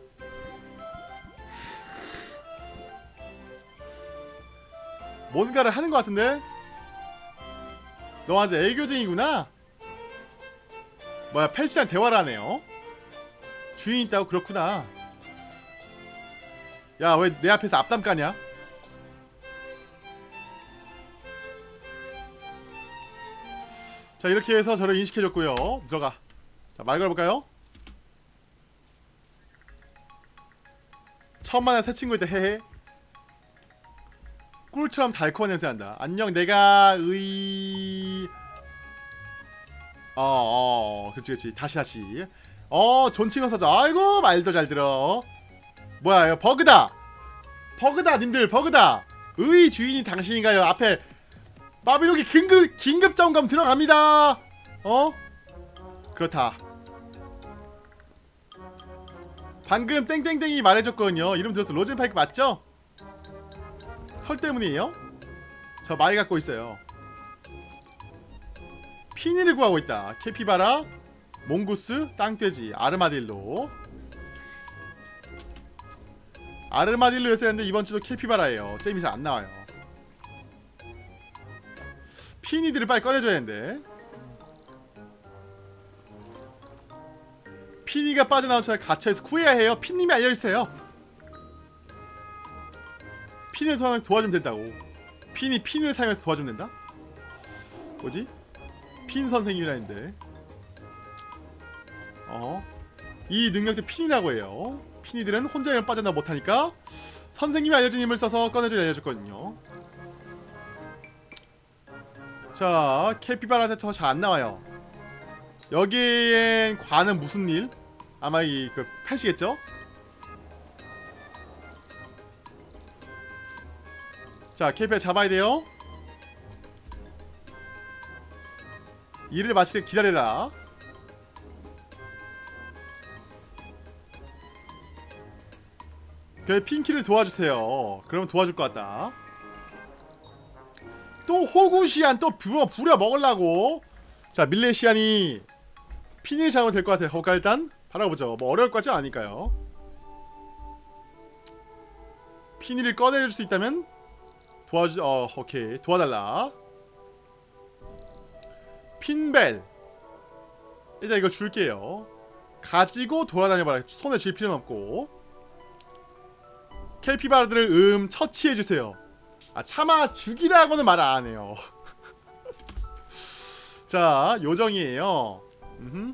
뭔가를 하는 것 같은데? 너 아주 애교쟁이구나? 뭐야 펫이랑 대화를 하네요 주인 있다고 그렇구나 야 왜 내 앞에서 앞담 까냐? 자 이렇게 해서 저를 인식해줬고요 들어가 자 말 걸어볼까요? 처음 만난 새 친구일 때 헤헤 꿀처럼 달콤한 냄새 난다. 안녕, 내가 의... 어, 어, 그렇지, 그렇지. 다시, 다시. 어, 존칭어 사자. 아이고, 말도 잘 들어. 뭐야, 이거 버그다. 버그다, 님들, 버그다. 의 주인이 당신인가요? 앞에 마비노기 긴급 긴급 점검 들어갑니다. 어? 그렇다. 방금 땡땡땡이 말해줬거든요. 이름 들었어. 로젠파이크 맞죠? 털 때문이에요? 저 많이 갖고 있어요 피니를 구하고 있다. 캐피바라 몽구스 땅돼지 아르마딜로. 아르마딜로였어야 했는데 이번 주도 캐피바라예요. 잼이 잘 안 나와요. 피니들을 빨리 꺼내줘야 되는데. 피니가 빠져나온 차를 갇혀서 구해야 해요. 피님이 알려주세요. 사용 도와주면 된다고. 핀이 핀을 사용해서 도와주면 된다? 뭐지? 핀 선생님이라 했는데 어? 이 능력도 핀이라고 해요 핀이들은 혼자 힘을 빠져나 못하니까 선생님이 알려준 힘을 써서 꺼내줄 알려줬거든요 자 캐피바라한테 저잘 안나와요 여기엔 관은 무슨 일? 아마 이그 펫이겠죠? 자 KPI 잡아야 돼요 일을 마칠 때 기다려라. 그 핑키를 도와주세요. 그러면 도와줄 것 같다. 또 호구시안 또 부려 부려 먹으려고. 자 밀레시안이 피니를 잡으면 될 것 같아요. 허가 일단 바라보죠. 뭐 어려울 것 같지 않으니까요. 피니를 꺼내줄 수 있다면 도와주 어 오케이. 도와달라 핀벨. 일단 이거 줄게요. 가지고 돌아다녀봐라. 손에 쥘 필요는 없고. 켈피바르들을 음 처치해주세요. 아 차마 죽이라고는 말 안해요. <laughs> 자 요정이에요. 음흠.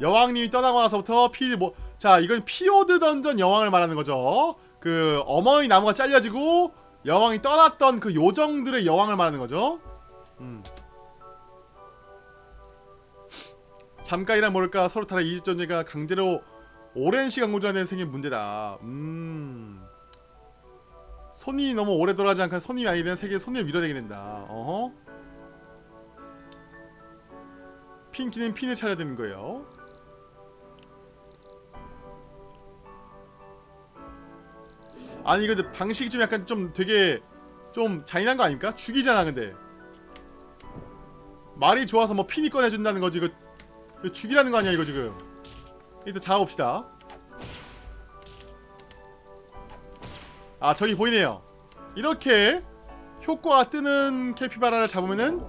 여왕님이 떠나고 나서부터 피 뭐 자 이건 피오드 던전 여왕을 말하는 거죠. 그 어머니 나무가 잘려지고 여왕이 떠났던 그 요정들의 여왕을 말하는 거죠. 음. 잠깐이란 모를까 서로 다른 이집 전제가 강제로 오랜 시간 공존하는 생긴 문제다. 음. 손이 너무 오래 돌아가지 않고 손이 아니 되는 세계에 손을 밀어내게 된다. 어허. 핑키는 핀을 찾아야 되는 거예요. 아니 근데 방식이 좀 약간 좀 되게 좀 잔인한 거 아닙니까? 죽이잖아 근데. 말이 좋아서 뭐 핀이 꺼내준다는 거지. 이거, 이거 죽이라는 거 아니야 이거 지금. 일단 잡아봅시다. 아 저기 보이네요. 이렇게 효과가 뜨는 캐피바라를 잡으면은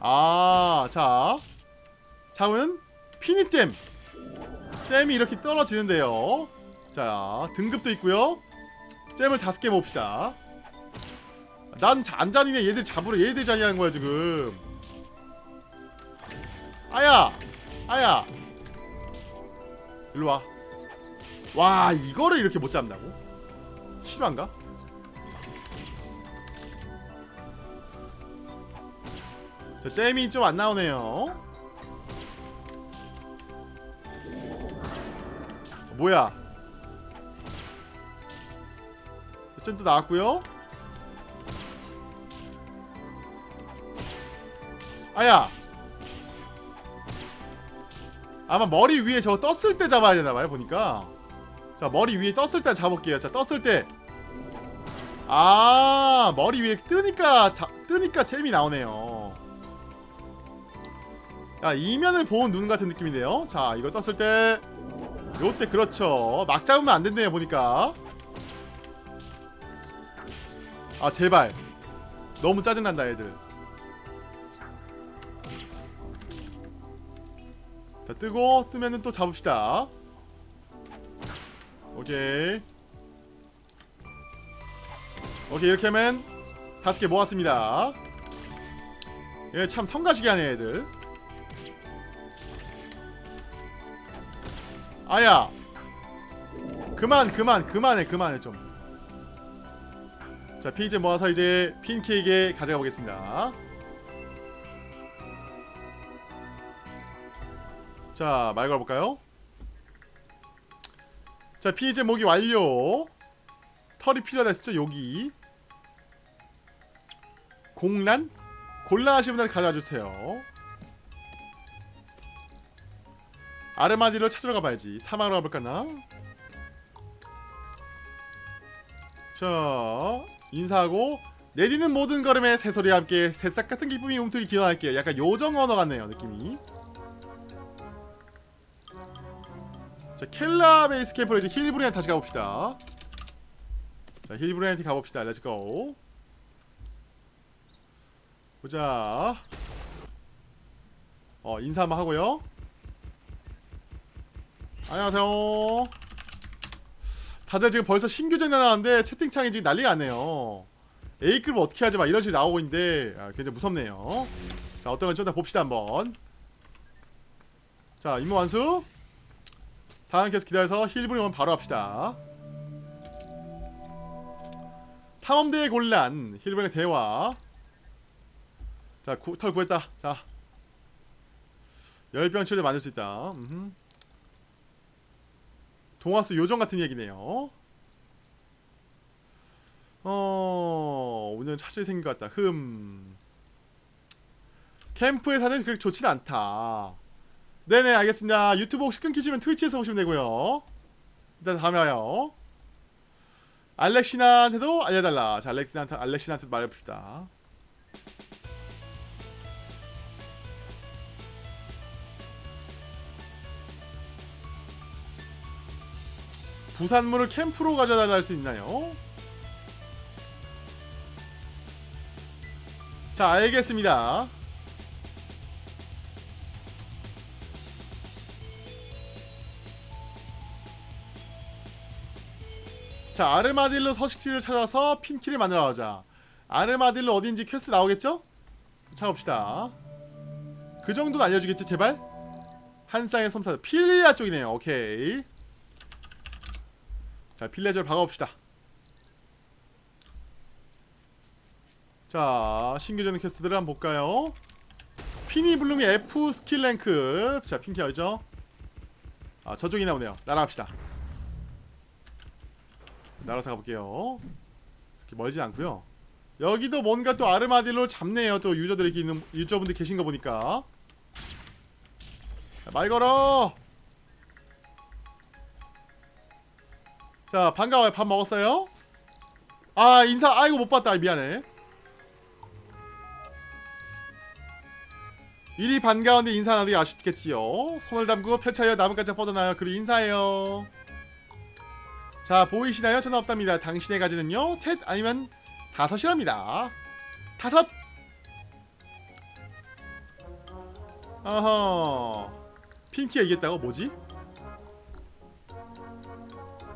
아자. 잡으면 피니잼. 잼이 이렇게 떨어지는데요 자 등급도 있고요. 잼을 다섯 개 봅시다. 난 안 잔이네 얘들 잡으러 얘들 잔이하는 거야 지금. 아야 아야. 일로와. 와 이거를 이렇게 못 잡는다고? 실화인가? 자 잼이 좀 안 나오네요. 뭐야 잼도 나왔고요. 아야. 아마 머리 위에 저거 떴을 때 잡아야 되나봐요 보니까. 자 머리 위에 떴을 때 잡을게요. 자 떴을 때 아 머리 위에 뜨니까 자, 뜨니까 잼이 나오네요. 야 이면을 보은 눈 같은 느낌인데요. 자 이거 떴을 때. 요때 그렇죠. 막 잡으면 안 된대요 보니까 아 제발. 너무 짜증난다 애들. 자 뜨고 뜨면은 또 잡읍시다. 오케이. 오케이 이렇게 하면 다섯 개 모았습니다. 얘 참 성가시게 하네 애들. 아야. 그만 그만 그만해 그만해 좀 자 피즈 모아서 이제 핀케이크에 가져가 보겠습니다 자, 말 걸어볼까요? 자, 피즈 모기 완료. 털이 필요하다 했죠, 여기. 공란? 곤란하신 분들 가져와 주세요. 아르마디로 찾으러 가봐야지. 사막으로 가볼까나? 자, 인사하고 내디는 모든 걸음에 새소리와 함께 새싹 같은 기쁨이 움트기 기원할게요. 약간 요정 언어 같네요, 느낌이. 자 켈라 베이스 캠프로 이제 힐브리한테 다시 가봅시다. 자 힐브리한테 가봅시다. Let's go 보자. 어 인사 한번 하고요. 안녕하세요 다들 지금 벌써 신규 재능 나왔는데 채팅창이 지금 난리가 났네요. A급 어떻게 하지 마 이런 식으로 나오고 있는데 아, 굉장히 무섭네요. 자 어떤 건좀 더 봅시다 한번. 자 임무 완수. 다음 계속 기다려서 힐브리 오면 바로 합시다. 탐험대의 곤란 힐브리의 대화. 자 구, 털 구했다. 자. 열병 치료제 만들 수 있다. 음흠. 동화수 요정 같은 얘기네요. 어... 오늘 차질 생긴 것 같다. 흠. 캠프의 사정이 그렇게 좋진 않다. 네네 알겠습니다. 유튜브 혹시 끊기시면 트위치에서 보시면 되고요. 일단 다음에 와요. 알렉시나한테도 알려달라. 자 알렉시나한테, 알렉시나한테 말해봅시다 부산물을 캠프로 가져달라 할수 있나요? 자 알겠습니다 자 아르마딜로 서식지를 찾아서 피니를 만들어 가자 아르마딜로 어딘지 퀘스트 나오겠죠? 찾아봅시다 그 정도는 알려주겠지 제발? 한 쌍의 섬사 필리아 쪽이네요 오케이 자 필레저를 박아봅시다. 자 신규 재능 퀘스트들을 한번 볼까요? 피니 블룸이 F 스킬 랭크. 자 핑키 알죠? 아 저쪽이 나오네요. 날아갑시다. 날아서 가볼게요. 그렇게 멀진 않고요. 여기도 뭔가 또 아르마딜로 잡네요. 또 유저들이 있는 유저분들 계신 거 보니까. 자, 말 걸어 자 반가워요. 밥 먹었어요? 아 인사 아이고 못 봤다. 미안해. 일이 반가운데 인사 나누기 아쉽겠지요? 손을 담그고 펼쳐요. 나뭇가지 뻗어나요. 그리고 인사해요. 자 보이시나요? 저는 없답니다. 당신의 가지는요? 셋 아니면 다섯이랍니다. 다섯! 어허. 핑키가 이겼다고? 뭐지?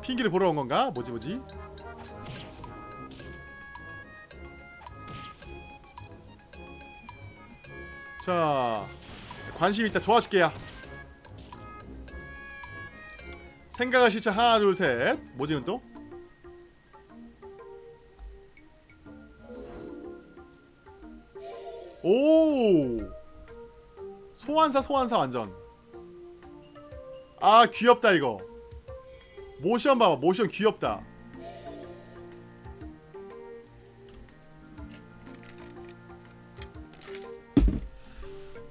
핑키를 보러 온 건가? 뭐지 뭐지? 자 관심 있다. 도와줄게요. 생각을 실천. 하나 둘 셋. 뭐지 이건 또? 오! 소환사 소환사 완전. 아 귀엽다 이거 모션 봐봐. 모션 귀엽다.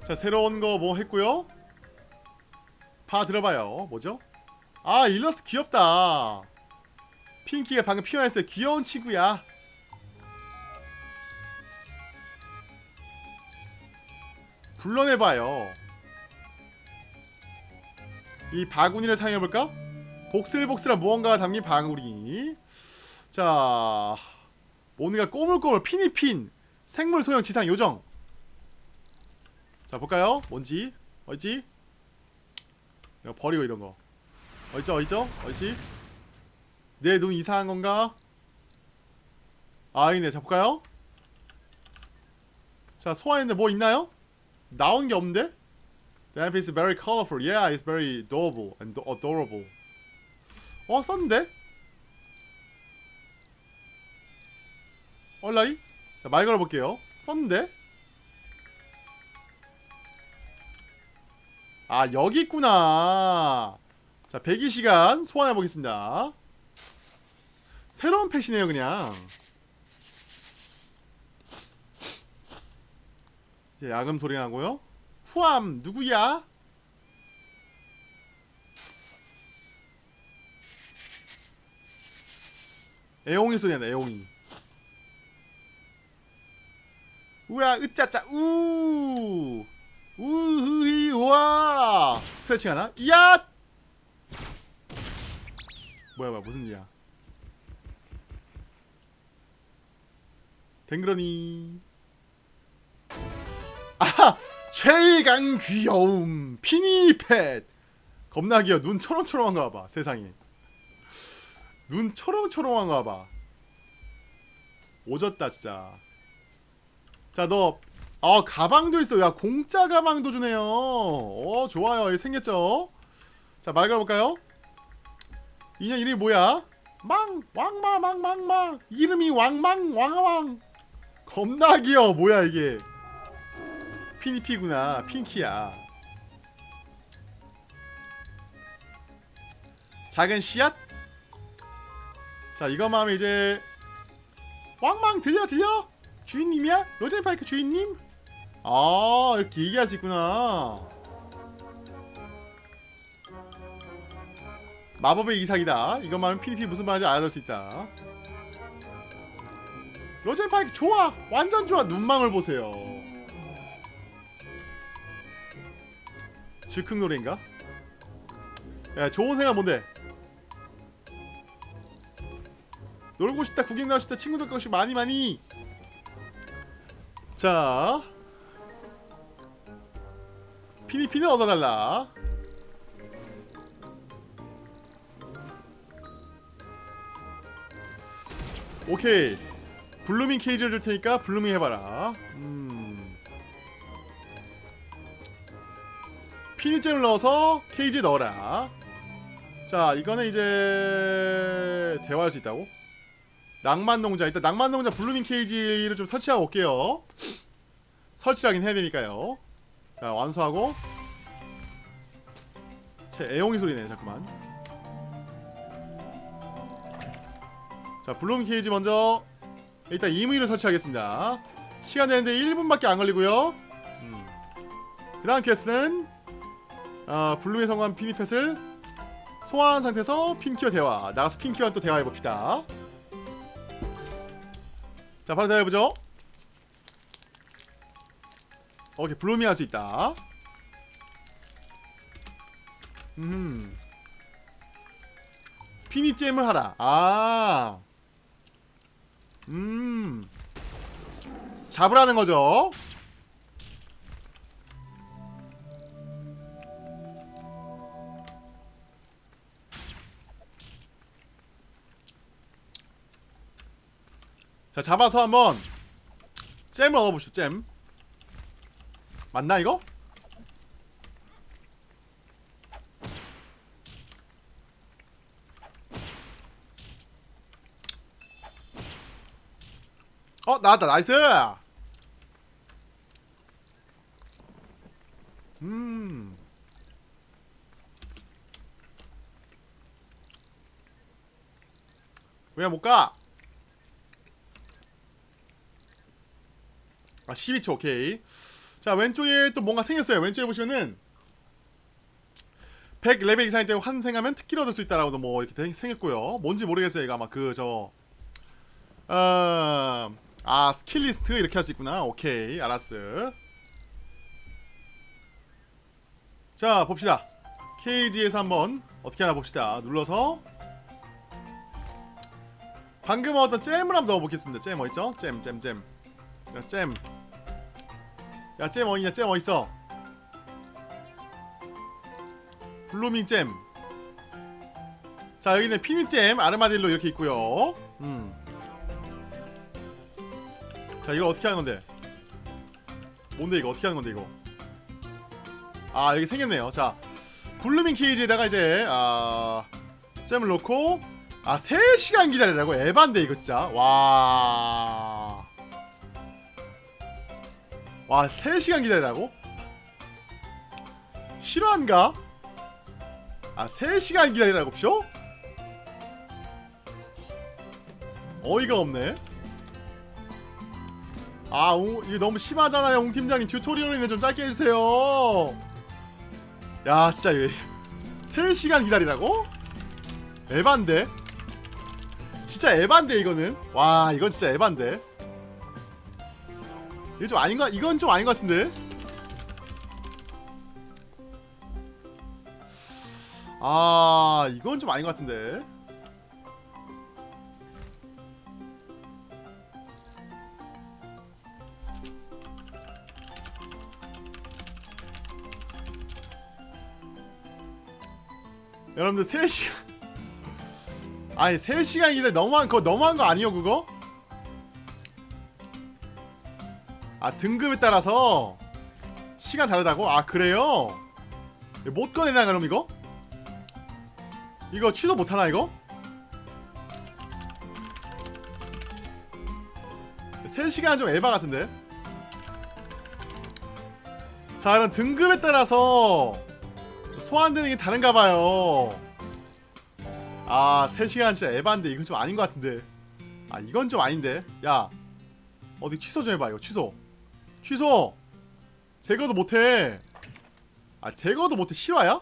자 새로운 거 뭐 했고요? 봐 들어봐요. 뭐죠? 아 일러스트 귀엽다. 핑키가 방금 피어났어요. 귀여운 친구야. 불러내봐요. 이 바구니를 사용해볼까? 복슬복슬한 무언가가 담긴 바구니 자 뭔가 꼬물꼬물 피니핀 생물 소형 지상 요정 자 볼까요? 뭔지 어있지? 버리고 이런 거 어있죠 어있죠 어있지? 내 눈 이상한 건가? 아니네 자 볼까요? 자 소환했는데 뭐 있나요? 나온 게 없는데? The map is very colorful. Yeah, it's very adorable and do- adorable. 어 썼는데? 얼라리? 자, 말 걸어볼게요. 썼는데? 아 여기 있구나. 자 102시간 소환해보겠습니다. 새로운 펫이네요 그냥. 이제 야금 소리 나고요. 후암 누구야? 애옹이 소리 나네 애옹이. 우야 으짜짜 우! 우흐히 우와 스트레칭 하나? 이야! 뭐야 뭐야 무슨 일이야? 댕그러니. 아하! 최강 귀여움 피니펫! 겁나 귀여워 눈 초롱초롱한가 봐 세상에 눈 초롱초롱한가 봐. 오졌다 진짜. 자 너 아 가방도 있어. 야 공짜 가방도 주네요. 어 좋아요. 생겼죠? 자 말 걸어볼까요? 인형 이름이 뭐야? 망 왕마 망망망. 이름이 왕망 왕왕. 겁나 귀여워. 뭐야 이게? 피니피구나. 핑키야. 작은 씨앗 자 이것만 하면 이제 왕망 들려 들려 주인님이야? 로젠파이크 주인님? 아 이렇게 얘기할 수 있구나 마법의 이삭이다 이것만 하면 피니피 무슨 말인지 알아들 수 있다 로젠파이크 좋아 완전 좋아 눈망울 보세요 즉흥 노래인가? 야 좋은 생각 뭔데? 놀고 싶다 구경 가고 싶다 친구들 것이 많이 많이. 자. 피니피는 얻어달라. 오케이. 블루밍 케이지를 줄 테니까 블루밍 해봐라. 음. 피니잼을 넣어서 케이지에 넣어라. 자 이거는 이제 대화할 수 있다고? 낭만농자 일단 낭만농자 blooming cage를 좀 설치하고 올게요. 설치하긴 해야 되니까요. 자 완수하고. 제 애용이 소리네 잠깐만. 자 blooming cage 먼저 일단 이무이를 설치하겠습니다. 시간 되는데 1분밖에 안 걸리고요. 음. 그 다음 퀘스트는 어, blooming에 성공한 피니펫을 소환 상태에서 핑키와 대화 나가서 핑키와 또 대화해봅시다 자 바로 대화해보죠. 오케이 blooming 할수 있다. 음. 피니gem을 하라. 아. 음. 잡으라는 거죠. 자, 잡아서 한번 잼을 얻어봅시다. 잼. 맞나 이거? 어 나왔다 나이스 음 왜 못가? 아 12초 오케이. 자 왼쪽에 또 뭔가 생겼어요. 왼쪽에 보시면은 100레벨 이상일 때 환생하면 특기를 얻을 수 있다라고도 뭐 이렇게 되- 생겼고요. 뭔지 모르겠어요 이거 아마 그저 어... 아 스킬 리스트 이렇게 할 수 있구나. 오케이 알았어. 자 봅시다. cage에서 한번 어떻게 하나 봅시다. 눌러서 방금 얻었던 gem을 한번 넣어보겠습니다. gem 어딨죠? gem gem gem. 야, gem. 야, gem 어디냐? gem 어딨어? blooming gem. 자, 여기는 피니gem, 아르마딜로 이렇게 있고요. 음. 자, 이걸 어떻게 하는 건데? 뭔데 이거? 어떻게 하는 건데 이거? 아, 여기 생겼네요. 자, blooming cage에다가 이제 아, gem을 넣고 아, 3시간 기다리라고? 에반데 이거 진짜. 와. 와 3시간 기다리라고? 실화인가? 아 3시간 기다리라고 쇼? 어이가 없네 아 웅, 이거 너무 심하잖아요 웅 팀장님 튜토리얼이네 좀 짧게 해주세요 야 진짜 이거 3시간 기다리라고? 에반데? 진짜 에반데 이거는 와 이건 진짜 에반데 이거 좀 아닌가? 이건 좀 아닌 것 같은데? 아 이건 좀 아닌 것 같은데 여러분들 3시간 <laughs> 아니 3시간 기다려 너무한 거 너무한 거 아니요 그거? 아 등급에 따라서 시간 다르다고? 아 그래요? 못 꺼내나 그럼 이거? 이거 취소 못하나 이거? 3시간 좀 에바 같은데? 자 그럼 등급에 따라서 소환되는 게 다른가봐요 아 3시간 진짜 에바인데 이건 좀 아닌 것 같은데 아 이건 좀 아닌데 야 어디 취소 좀 해봐 이거 취소 취소. 제거도 못해. 아 제거도 못해. 실화야?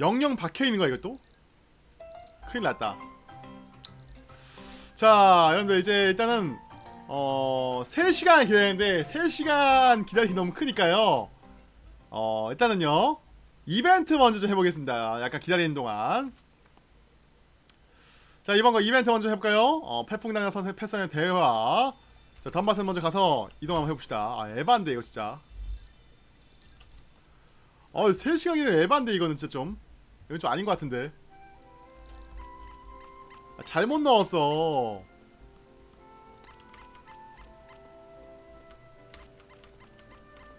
영영 박혀있는 거야 이것도? 큰일 났다. 자 여러분들 이제 일단은 어 3시간 기다리는데 3시간 기다리기 너무 크니까요. 어 일단은요 이벤트 먼저 좀 해보겠습니다. 약간 기다리는 동안. 자 이번 거 이벤트 먼저 해볼까요? 어 패풍당장 선생 패선의 대화 자 덤바튼 먼저 가서 이동 한번 해봅시다. 아 에반데 이거 진짜. 어 3시간이면 에반데 이거는 진짜 좀. 이건 좀 아닌 것 같은데. 아, 잘못 넣었어.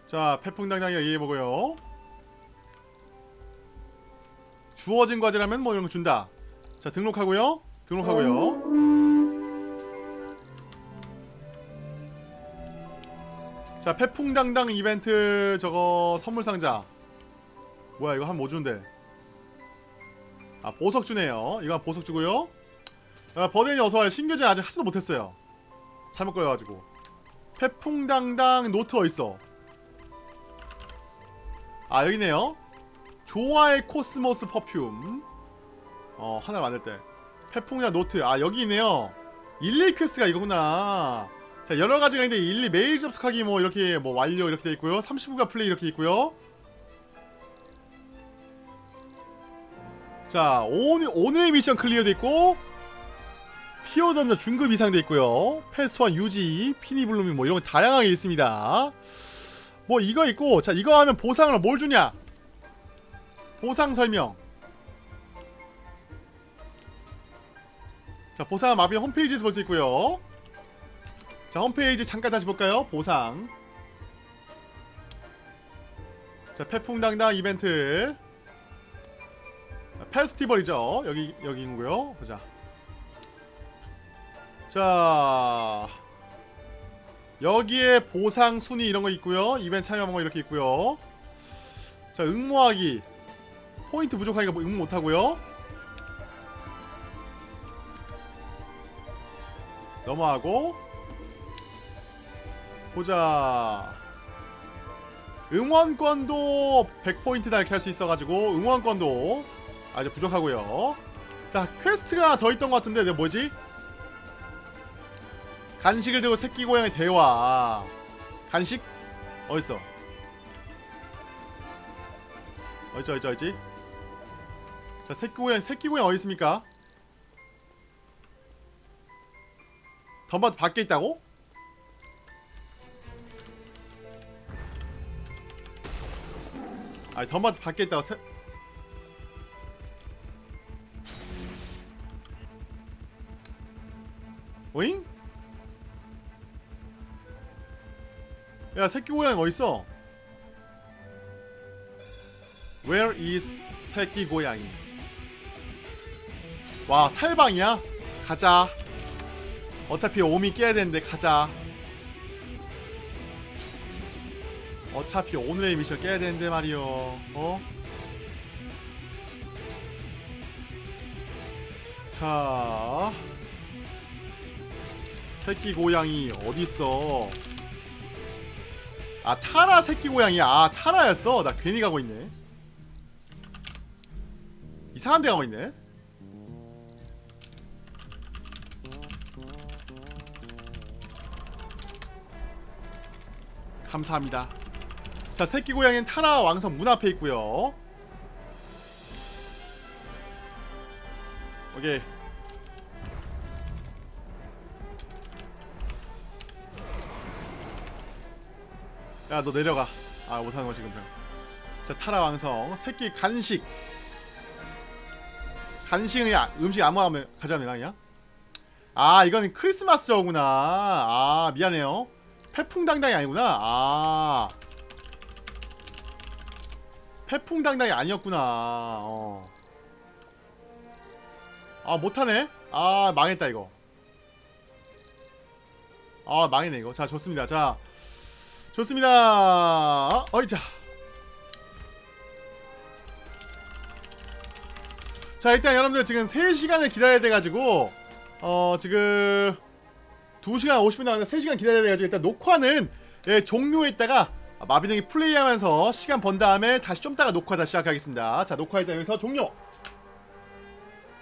자 패풍당장이 얘기해보고요. 주어진 과제라면 뭐 이런 거 준다. 자 등록하고요. 등록하고요 자 패풍당당 이벤트 저거 선물 상자. 뭐야 이거 한 뭐 주는데? 아 보석 주네요. 이거 한 보석 주고요. 아, 버덴이 어서와요 신규제 아직 하지도 못했어요. 잘못 걸려가지고. 패풍당당 노트 어딨어? 아 여기네요. 조화의 코스모스 퍼퓸. 어 하나를 만들 때. 페풍이나 노트. 아 여기 있네요. 1, 2 퀘스트가 이거구나 자 여러 가지가 있는데 1, 2 메일 접속하기 뭐 이렇게 뭐 완료 이렇게 돼 있고요. 39가 플레이 이렇게 있고요. 자 오늘, 오늘의 미션 클리어 돼 있고 피어 던져 중급 이상 돼 있고요. 패스원 유지 피니블루미 뭐 이런 거 다양하게 있습니다. 뭐 이거 있고 자 이거 하면 보상을 뭘 주냐? 보상 설명. 자 보상 마비 홈페이지에서 볼 수 있고요 자 홈페이지 잠깐 다시 볼까요? 보상. 자 태풍당당 이벤트. 페스티벌이죠. 여기 여기인고요. 보자. 자 여기에 보상 순위 이런 거 있고요. 이벤트 참여한 거 이렇게 있고요. 자 응모하기. 포인트 부족하니까 뭐 응모 못하고요. 넘어가고 보자 응원권도 100포인트다 이렇게 할수 있어가지고 응원권도 아주 부족하고요 자 퀘스트가 더 있던 것 같은데 내 뭐지? 간식을 들고 새끼 고양이 대화 간식? 어딨어? 어딨지 어딨지 어딨지? 자 새끼 고양이 새끼 고양이 어디 있습니까? 덤바트 밖에 있다고? 아니 덤바트 밖에 있다고 태... 오잉? 야 새끼 고양이 어딨어? Where is 새끼 고양이? 와 탈방이야? 가자 어차피 오미 깨야 되는데 가자 어차피 오늘의 미션 깨야 되는데 말이요. 어? 자. 새끼 고양이 어딨어? 아 타라 새끼 고양이야 아 타라였어? 나 괜히 가고 있네. 이상한 데 가고 있네. 감사합니다 자 새끼 고양이는 타라 왕성 문 앞에 있고요. 오케이. 야 너 내려가. 아 못하는 거 지금 자 타라 왕성 새끼 간식. 간식은 야, 음식 아무나 가져가면 되나 그냥? 아 이거는 크리스마스 저구나. 아 미안해요. 태풍당당이 아니구나. 아 태풍당당이 아니었구나. 어. 아 못하네? 아 망했다 이거. 아 망했네 이거. 자 좋습니다. 자 좋습니다. 어이자. 자 일단 여러분들 지금 3시간을 기다려야 돼가지고 어 지금 2시간 50분 남았는데 3시간 기다려야 돼가지고 일단 녹화는 예, 종료했다가 마비등이 플레이하면서 시간 번 다음에 다시 좀 따가 녹화 다시 시작하겠습니다. 자 녹화 일단 여기서 종료